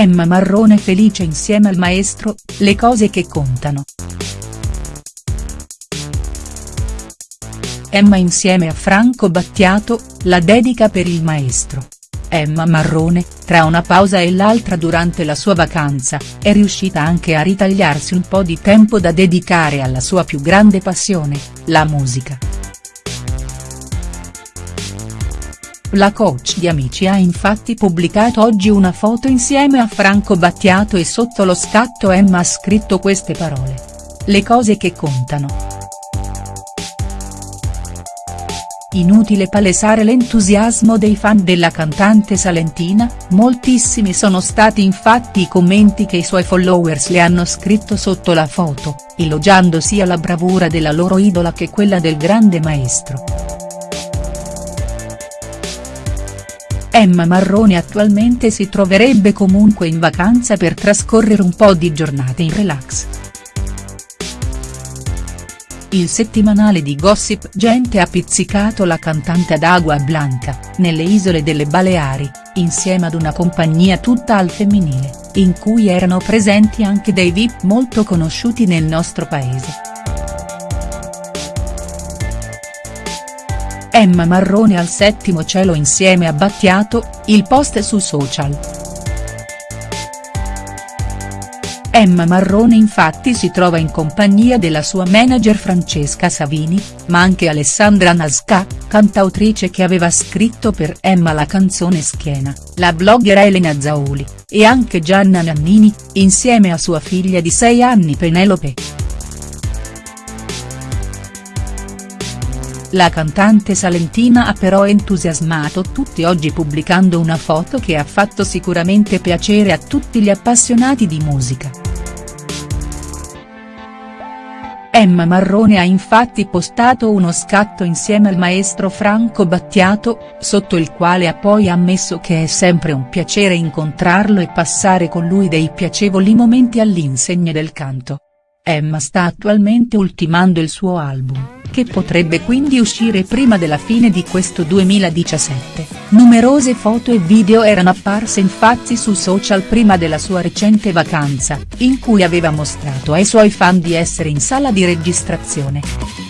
Emma Marrone felice insieme al maestro, le cose che contano. Emma insieme a Franco Battiato, la dedica per il maestro. Emma Marrone, tra una pausa e l'altra durante la sua vacanza, è riuscita anche a ritagliarsi un po' di tempo da dedicare alla sua più grande passione, la musica. La coach di Amici ha infatti pubblicato oggi una foto insieme a Franco Battiato e sotto lo scatto Emma ha scritto queste parole. Le cose che contano. Inutile palesare l'entusiasmo dei fan della cantante salentina, moltissimi sono stati infatti i commenti che i suoi followers le hanno scritto sotto la foto, elogiando sia la bravura della loro idola che quella del grande maestro. Emma Marrone attualmente si troverebbe comunque in vacanza per trascorrere un po' di giornate in relax. Il settimanale di Gossip Gente ha pizzicato la cantante ad Agua Blanca, nelle isole delle Baleari, insieme ad una compagnia tutta al femminile, in cui erano presenti anche dei VIP molto conosciuti nel nostro paese. Emma Marrone al settimo cielo insieme a Battiato, il post su social. Emma Marrone infatti si trova in compagnia della sua manager Francesca Savini, ma anche Alessandra Nasca, cantautrice che aveva scritto per Emma la canzone Schiena, la blogger Elena Zauli, e anche Gianna Nannini, insieme a sua figlia di 6 anni Penelope. La cantante salentina ha però entusiasmato tutti oggi pubblicando una foto che ha fatto sicuramente piacere a tutti gli appassionati di musica. Emma Marrone ha infatti postato uno scatto insieme al maestro Franco Battiato, sotto il quale ha poi ammesso che è sempre un piacere incontrarlo e passare con lui dei piacevoli momenti all'insegna del canto. Emma sta attualmente ultimando il suo album che potrebbe quindi uscire prima della fine di questo 2017. Numerose foto e video erano apparse infatti su social prima della sua recente vacanza, in cui aveva mostrato ai suoi fan di essere in sala di registrazione.